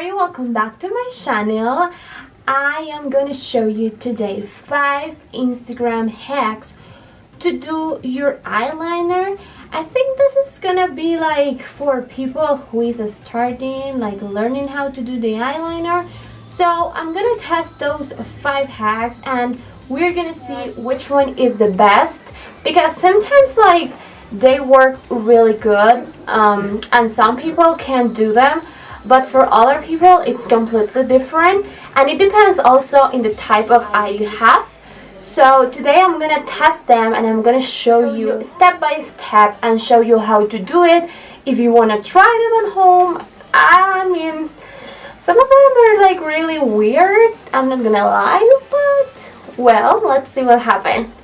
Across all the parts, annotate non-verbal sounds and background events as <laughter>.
you? Welcome back to my channel. I am going to show you today 5 Instagram hacks to do your eyeliner. I think this is gonna be like for people who is starting, like learning how to do the eyeliner. So I'm gonna test those 5 hacks and we're gonna see which one is the best because sometimes like they work really good um, and some people can do them but for other people it's completely different. And it depends also in the type of eye you have. So today I'm gonna test them and I'm gonna show you step by step and show you how to do it. If you want to try them at home I mean some of them are like really weird. I'm not gonna lie but well let's see what happens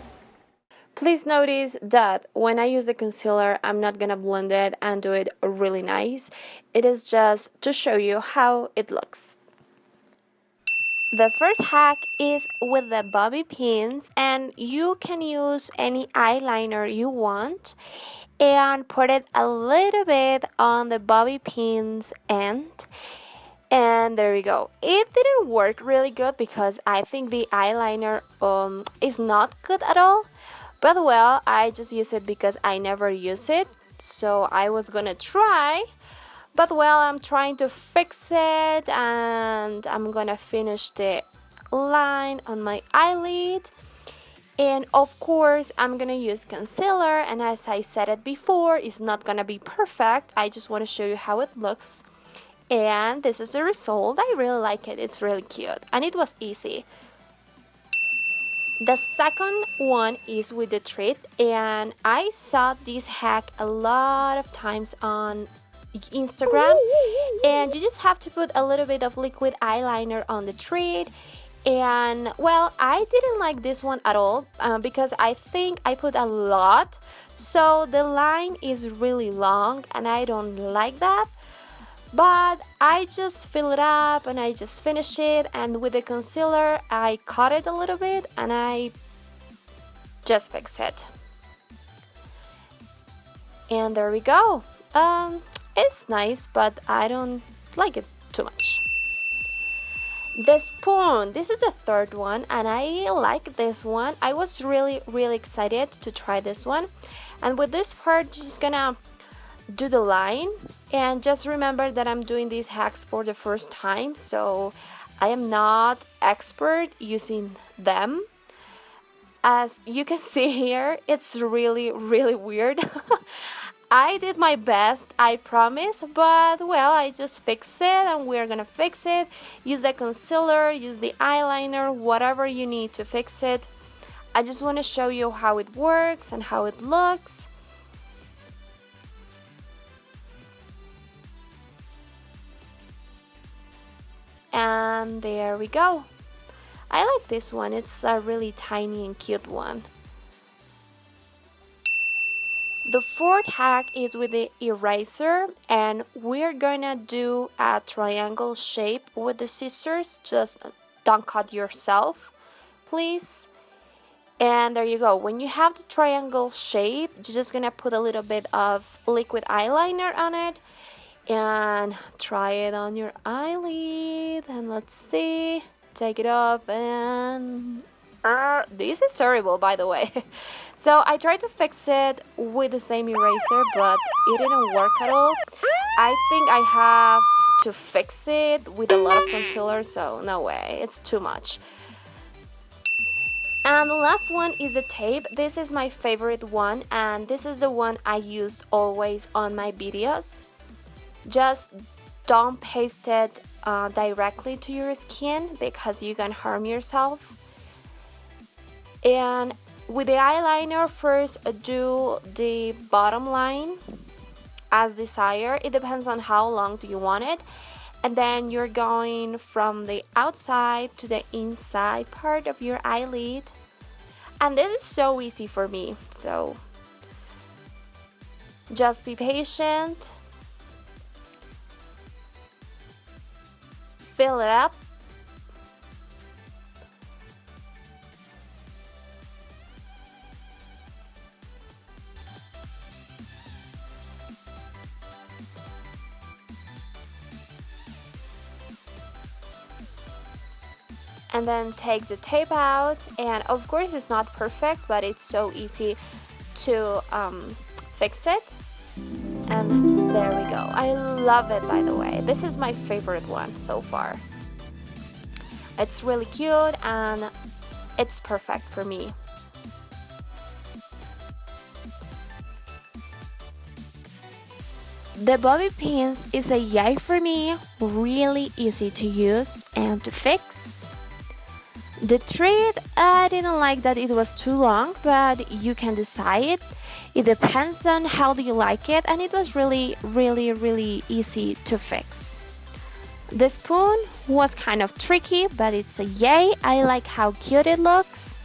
Please notice that when I use the concealer, I'm not gonna blend it and do it really nice. It is just to show you how it looks. The first hack is with the bobby pins and you can use any eyeliner you want and put it a little bit on the bobby pins end and there we go it didn't work really good because I think the eyeliner um, is not good at all but well, I just use it because I never use it. So I was gonna try. But well, I'm trying to fix it and I'm gonna finish the line on my eyelid. And of course, I'm gonna use concealer. And as I said it before, it's not gonna be perfect. I just wanna show you how it looks. And this is the result. I really like it. It's really cute. And it was easy. The second one is with the treat and I saw this hack a lot of times on Instagram. And you just have to put a little bit of liquid eyeliner on the treat. And well I didn't like this one at all uh, because I think I put a lot. So the line is really long and I don't like that but I just fill it up and I just finish it and with the concealer I cut it a little bit and I just fix it. And there we go. Um, it's nice but I don't like it too much. The spoon this is the third one and I like this one. I was really really excited to try this one. And with this part just gonna do the line and just remember that I'm doing these hacks for the first time. So I am not expert using them. As you can <laughs> see here it's really really weird. <laughs> I did my best I promise but well I just fix it and we're gonna fix it. Use the concealer use the eyeliner whatever you need to fix it. I just want to show you how it works and how it looks and there we go. I like this one. It's a really tiny and cute one. The fourth hack is with the eraser and we're gonna do a triangle shape with the scissors. Just don't cut yourself please. And there you go. When you have the triangle shape you're just gonna put a little bit of liquid eyeliner on it and try it on your eyelid and let's see. Take it off and uh, this is terrible by the way. <laughs> So I tried to fix it with the same eraser but it didn't work at all. I think I have to fix it with a lot of concealer so no way. It's too much. And the last one is the tape. This is my favorite one and this is the one I use always on my videos just don't paste it uh, directly to your skin because you can harm yourself. And with the eyeliner first do the bottom line as desired. It depends on how long do you want it. And then you're going from the outside to the inside part of your eyelid. And this is so easy for me so just be patient fill it up. and then take the tape out and of course it's not perfect but it's so easy to um, fix it and there we go. I love it by the way. This is my favorite one so far. It's really cute and it's perfect for me. The bobby pins is a yay for me, really easy to use and to fix. The thread, I didn't like that it was too long, but you can decide. It depends on how do you like it and it was really, really, really easy to fix. The spoon was kind of tricky, but it's a yay. I like how cute it looks.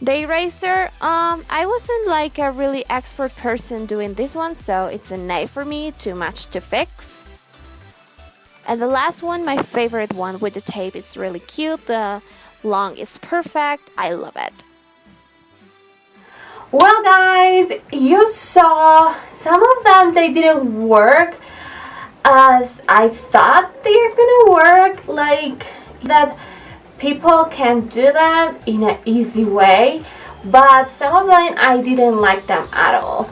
The eraser, um, I wasn't like a really expert person doing this one, so it's a nay for me, too much to fix. And the last one, my favorite one with the tape is really cute, the long is perfect, I love it. Well guys, you saw some of them, they didn't work as I thought they're gonna work, like that people can do that in an easy way but some of them I didn't like them at all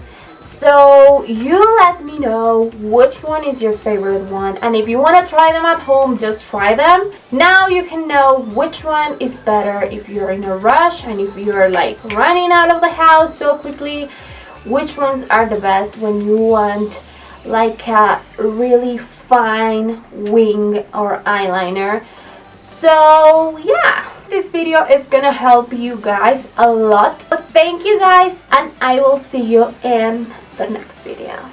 so you let me know which one is your favorite one and if you want to try them at home just try them. Now you can know which one is better if you're in a rush and if you're like running out of the house so quickly. Which ones are the best when you want like a really fine wing or eyeliner? So yeah this video is gonna help you guys a lot. But thank you guys and i will see you in the next video